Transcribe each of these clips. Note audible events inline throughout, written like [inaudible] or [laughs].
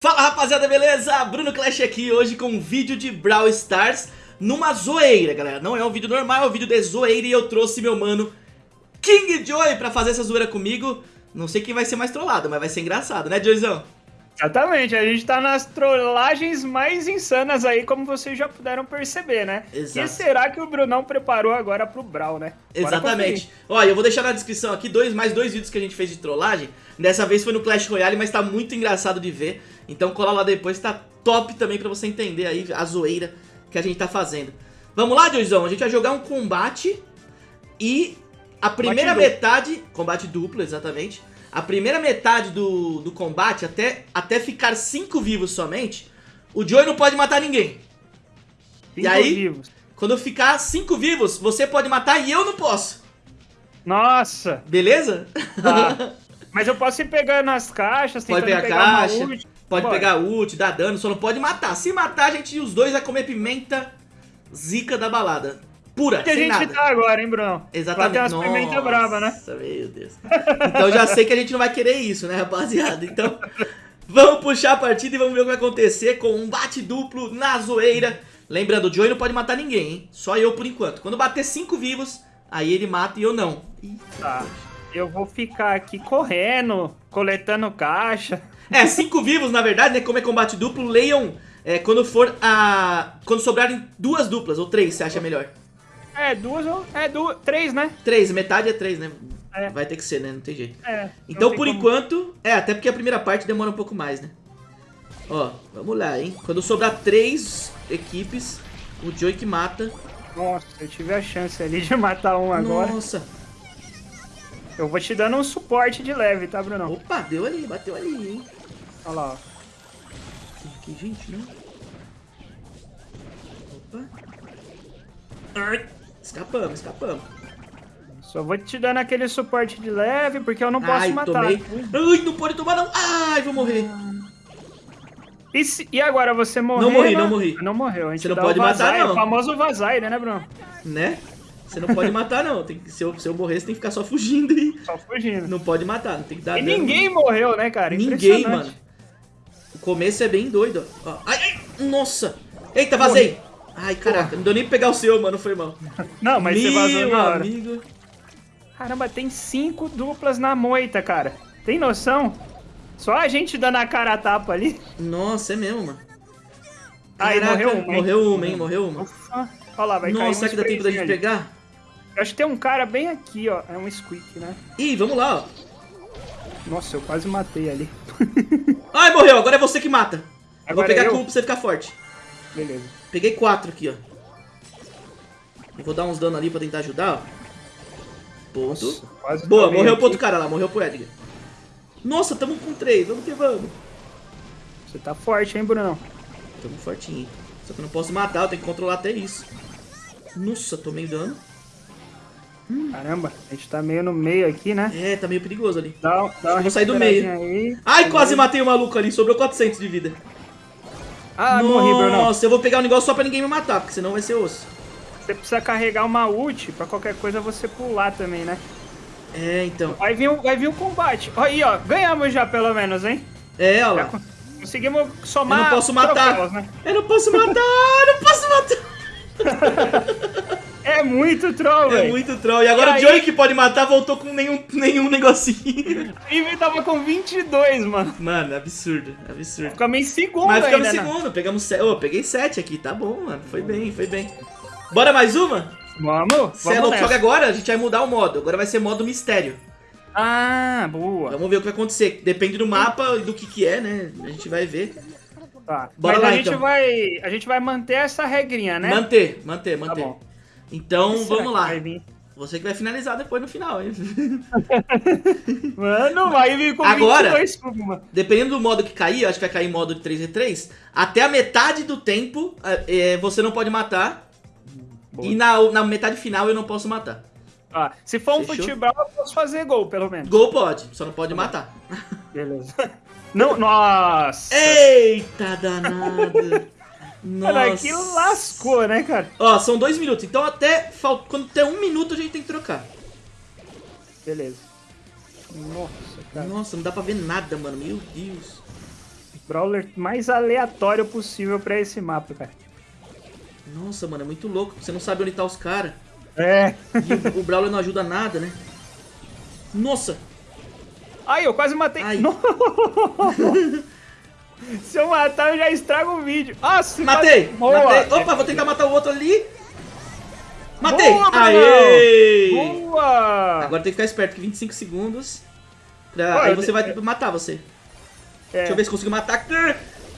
Fala rapaziada, beleza? Bruno Clash aqui hoje com um vídeo de Brawl Stars numa zoeira, galera. Não é um vídeo normal, é um vídeo de zoeira e eu trouxe meu mano King Joy pra fazer essa zoeira comigo. Não sei quem vai ser mais trollado, mas vai ser engraçado, né, Joyzão? Exatamente, a gente tá nas trollagens mais insanas aí, como vocês já puderam perceber, né? Exato. E será que o Brunão preparou agora pro Brawl, né? Bora Exatamente. Olha, eu vou deixar na descrição aqui dois, mais dois vídeos que a gente fez de trollagem. Dessa vez foi no Clash Royale, mas tá muito engraçado de ver. Então cola lá depois, tá top também pra você entender aí a zoeira que a gente tá fazendo. Vamos lá, Joyzão? A gente vai jogar um combate e a primeira duplo. metade... Combate duplo, exatamente. A primeira metade do, do combate, até, até ficar cinco vivos somente, o Joey não pode matar ninguém. E Cinco aí? vivos. Quando ficar cinco vivos, você pode matar e eu não posso. Nossa! Beleza? Tá. [laughs] Mas eu posso ir pegando as caixas, Pode pegar pegar uma caixa, ult. Pode Bora. pegar ult, dar dano, só não pode matar. Se matar, a gente os dois vai comer pimenta zica da balada. Pura, Que a gente nada. tá agora, hein, Brunão? Exatamente. Vai ter umas pimenta brava, né? Nossa, meu Deus. Então já sei que a gente não vai querer isso, né, rapaziada? Então, vamos puxar a partida e vamos ver o que vai acontecer com um bate duplo na zoeira. Lembrando, o Joey não pode matar ninguém, hein? Só eu por enquanto. Quando bater cinco vivos, aí ele mata e eu não. Ih, Tá. Eu vou ficar aqui correndo, coletando caixa. É, cinco vivos, na verdade, né? Como é combate duplo, leiam é, quando for a. Quando sobrarem duas duplas, ou três, você acha melhor? É, duas ou... É, duas... Três, né? Três, metade é três, né? É. Vai ter que ser, né? Não tem jeito. É. Então, por como- enquanto, é, até porque a primeira parte demora um pouco mais, né? Ó, vamos lá, hein? Quando sobrar três equipes, o Joey que mata. Nossa, eu tive a chance ali de matar um agora. Nossa. Eu vou te dando um suporte de leve, tá, Brunão? Opa, deu ali, bateu ali, hein? Olha lá, ó. Aqui, gente, né? Opa. Ai, escapamos, escapamos. Só vou te dando aquele suporte de leve, porque eu não posso Ai, matar. tomei. Ai, não pode tomar não. Ai, vou morrer. E, se- e agora você morreu? Não morri, né? não morri. Não morreu. A gente Você não pode o matar, não. O famoso Vazaire, né, Bruno? Né? Você não pode matar, não. Tem que, se, eu, se eu morrer, você tem que ficar só fugindo aí. Só fugindo. Não pode matar, não tem que dar E dano. ninguém morreu, né, cara? Ninguém, mano. O começo é bem doido, ó. Ai, ai, nossa. Eita, vazei. Ai, caraca, não deu nem pra pegar o seu, mano, foi mal. [laughs] Não, mas você vazou Meu na hora. amigo. Caramba, tem cinco duplas na moita, cara. Tem noção? Só a gente dando a cara a tapa ali. Nossa, é mesmo, mano. Aí Caraca, morreu uma, hein? Morreu uma, hein, morreu uma. Ufa. Olha lá, vai Nossa, será que dá tempo da gente ali. pegar? Eu acho que tem um cara bem aqui, ó. É um squeak, né? Ih, vamos lá, ó. Nossa, eu quase matei ali. [laughs] Ai, morreu, agora é você que mata. Eu vou Agora pegar eu? cu pra você ficar forte. Beleza. Peguei quatro aqui, ó. Eu vou dar uns dano ali pra tentar ajudar, ó. Ponto. Nossa, Boa, morreu aqui. pro outro cara lá, morreu pro Edgar. Nossa, tamo com três, vamos que vamos. Você tá forte, hein, Brunão? Tamo fortinho. hein. Só que eu não posso matar, eu tenho que controlar até isso. Nossa, tomei dano. Caramba, a gente tá meio no meio aqui, né? É, tá meio perigoso ali. Dá, dá vou sair do recuperadinha Aí. Ai, quase matei o maluco ali, sobrou 400 de vida. Ah, morri, Brunão. Nossa, eu vou pegar um negócio só pra ninguém me matar, porque senão vai ser osso. Você precisa carregar uma ult pra qualquer coisa você pular também, né? É, então. Vai vir, um- vai vir o combate. Ó, Aí, ó, ganhamos já pelo menos, hein? É, ó lá. con- conseguimos somar Eu não posso matar. troféus, né? Eu não posso matar, eu não posso matar. [laughs] É muito troll, É velho. muito troll. E agora E o aí? Joey que pode matar voltou com nenhum, nenhum negocinho. [laughs] E tava com 22, mano. Mano, absurdo, absurdo. Ficamos em segundo Mas ficamos em né? segundo, pegamos sete. Ô, peguei sete aqui, tá bom, mano. Foi bem, foi bem. Bora mais uma? Vamos, Você é louco, que agora a gente vai mudar o modo. Agora vai ser modo mistério. Ah, boa. Vamos ver o que vai acontecer. Depende do mapa e do que que é, né? A gente vai ver. Tá. Bora Mas lá, a gente então. vai, a gente vai manter essa regrinha, né? Manter, manter, manter. bom. Então, Será vamos lá. Você que vai finalizar depois no final, hein? [laughs] Mano, vai vir com Agora- 22 cubos, mano. Dependendo do modo que cair, acho que vai cair modo de 3v3, até a metade do tempo é, você não pode matar. Boa. E na, na metade final eu não posso matar. Ó, se for um Fechou? futebol, eu posso fazer gol, pelo menos. Gol pode, só não pode matar. Beleza. [laughs] Não, nossa. Eita [laughs] danado! Cara, Nossa. que lascou, né, cara? Ó, são dois minutos, então até fal- quando der um minuto a gente tem que trocar. Beleza. Nossa, cara. Nossa, não dá pra ver nada, mano. Meu Deus. Brawler mais aleatório possível pra esse mapa, cara. Nossa, mano, é muito louco. Você não sabe onde tá os caras. É. E o, o Brawler não ajuda nada, né? Nossa! Ai, eu quase matei. Ai. [laughs] Se eu matar, eu já estrago o vídeo. Nossa, Matei! quase- Boa. Matei! Opa, vou tentar matar o outro ali. Matei! Boa. Aê! Boa! Agora tem que ficar esperto, que 25 segundos. pra- Pô, Aí você vai matar você. É. Deixa eu ver se consigo matar.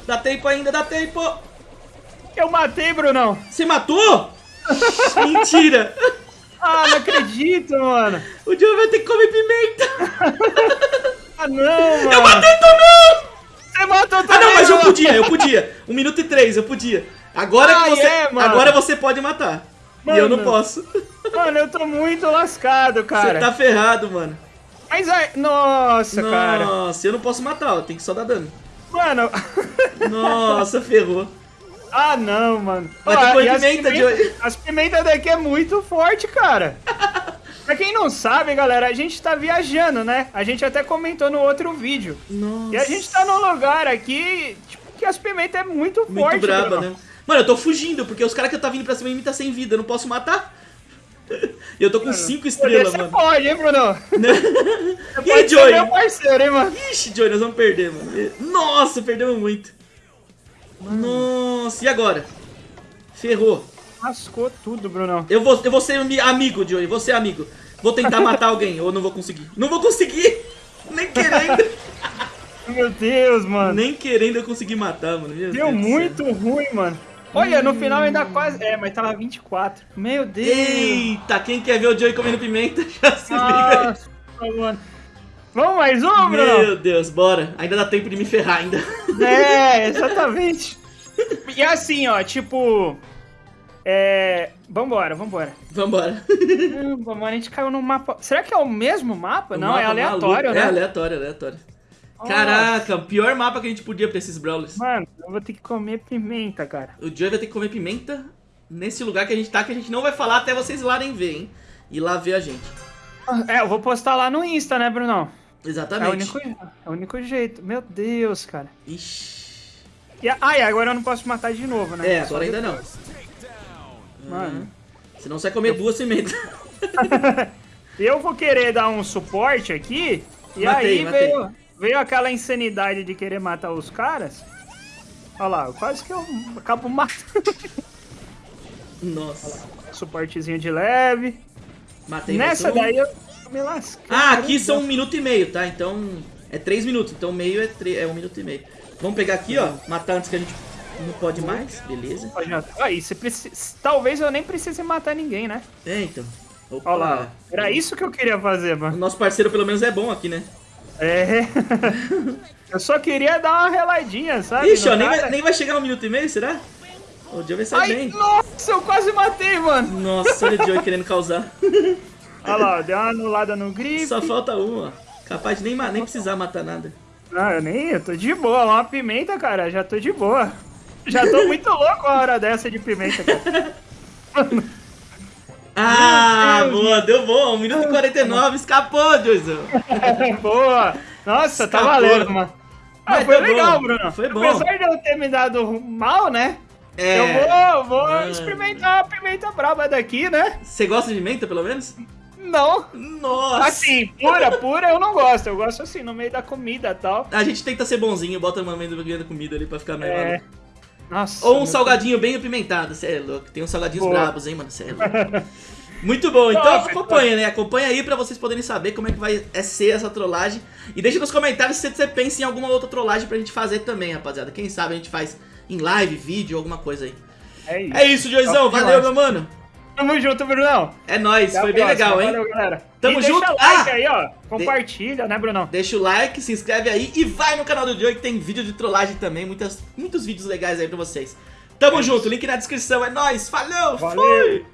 Dá tempo ainda, dá tempo! Eu matei, Brunão. Você matou? [laughs] Mentira! Ah, não acredito, mano. O Joe vai ter que comer pimenta! [laughs] Ah, não, mano. Eu matei também! Ah, não, mas eu mano. podia, eu podia. Um minuto e três, eu podia. Agora Ah, que você. é, mano. agora você pode matar. E eu não Mano. posso. Mano, eu tô muito lascado, cara. Você tá ferrado, mano. Mas ai, nossa, cara. Nossa, eu não posso matar, ó. Tem que só dar dano. Mano. Nossa, ferrou. ah, não, mano. Vai Ó, as pimenta, pimenta- Joey. As pimentas daqui é muito forte, cara. Pra quem não sabe, galera, a gente tá viajando, né? A gente até comentou no outro vídeo. Nossa. E a gente tá num lugar aqui, tipo, que as pimentas é muito, Muito forte, braba, Bruno. né? Mano, eu tô fugindo, porque os caras que eu tá vindo pra cima de mim tá sem vida, eu não posso matar. [laughs] E eu tô com 5 Poder estrelas, você mano. pode, hein, Bruno? [laughs] e aí, Joey? meu parceiro, hein, mano? Ixi, Joey, nós vamos perder, mano. Nossa, perdemos muito. Nossa, e agora? Ferrou. Lascou tudo, Brunão. Eu vou, eu vou ser ami- amigo, Joey, vou ser amigo. Vou tentar matar alguém, ou não vou conseguir. Não vou conseguir! [laughs] Nem querendo, [laughs] Meu Deus, mano. nem querendo eu consegui matar, mano. Meu Deu Deus muito ruim, mano. Olha, no final ainda quase. É, mas tava 24. Meu Deus. Eita, quem quer ver o Joey comendo pimenta, [laughs] já se liga aí. Nossa, mano. Vamos mais um, Bruno? Meu Deus, bora. Ainda dá tempo de me ferrar ainda. É, exatamente. E assim, ó, tipo. É. Vambora, vambora. Vambora. Mano, a gente caiu no mapa. Será que é o mesmo mapa? O Não, mapa é aleatório, maluco. né? É aleatório, aleatório. Caraca, o pior mapa que a gente podia pra esses brawlers. Mano, eu vou ter que comer pimenta, cara. O Joey vai ter que comer pimenta nesse lugar que a gente tá, que a gente não vai falar até vocês lá nem ver, hein? E lá ver a gente. É, eu vou postar lá no Insta, né, Brunão? É o Exatamente. único, é o único jeito. Meu Deus, cara. Ixi. E, ah, e agora eu não posso matar de novo, né? É, agora ainda não. Mano. Senão você vai comer duas pimentas. [laughs] Eu vou querer dar um suporte aqui. E Matei, aí matei. veio, veio aquela insanidade de querer matar os caras. Olha lá, quase que eu acabo matando. [laughs] Nossa. Suportezinho de leve. Matei Nessa daí eu me lascando. Ah, aqui são um minuto e meio, tá? Então é três minutos. Então meio é, tre- é um minuto e meio. Vamos pegar aqui, ó. Matar antes que a gente não pode mais. Beleza. Pode. Aí, você precisa. Talvez eu nem precise matar ninguém, né? É, então. Opa. Olha lá. Era isso que eu queria fazer, O mano. nosso parceiro pelo menos é bom aqui, né? É. [laughs] eu só queria dar uma reladinha, sabe? Ixi, ó, nem vai, nem vai chegar no minuto e meio, será? O Joey vai sair Ai, bem. nossa, eu quase matei, mano. Nossa, olha o Joey [laughs] querendo causar. Olha lá, deu uma anulada no gripe. Só falta um, ó. Capaz de nem, nem precisar matar nada. Ah, eu nem, eu tô de boa. Uma pimenta, cara, já tô de boa. [laughs] Já tô muito louco a hora dessa de pimenta, cara. Ah, boa, deu bom. 1 minuto e 49, escapou, Joyzão. [laughs] boa. Nossa, tá Escapou. valendo, mano. Ah, Mas foi legal, bom, Bruno. foi bom. Apesar de eu ter me dado mal, né? É. Eu vou, vou Mano. experimentar a pimenta braba daqui, né? Você gosta de menta, pelo menos? Não. Nossa. Assim, pura, pura eu não gosto. Eu gosto assim, no meio da comida e tal. A gente tenta ser bonzinho, bota uma menta da comida ali pra ficar melhor. É. Nossa. Ou um salgadinho bem apimentado, cê é louco. Tem uns salgadinhos Boa. brabos, hein, mano, cê é louco. Muito bom, então Top, acompanha, né? Acompanha aí pra vocês poderem saber como é que vai é ser essa trollagem. E deixa nos comentários se você pensa em alguma outra trollagem pra gente fazer também, rapaziada. Quem sabe a gente faz em live, vídeo, alguma coisa aí. É isso. É isso, Joizão. Valeu, meu mano. Tamo junto, Brunão. É nóis, Até foi bem próxima. legal, hein? Valeu, galera. Tamo e junto. Deixa like Ah! aí, ó. Compartilha, né, Brunão? Deixa o like, se inscreve aí e vai no canal do Joey que tem vídeo de trollagem também, muitas, muitos vídeos legais aí pra vocês. Tamo junto, link na descrição, é nóis, falou, Valeu. fui!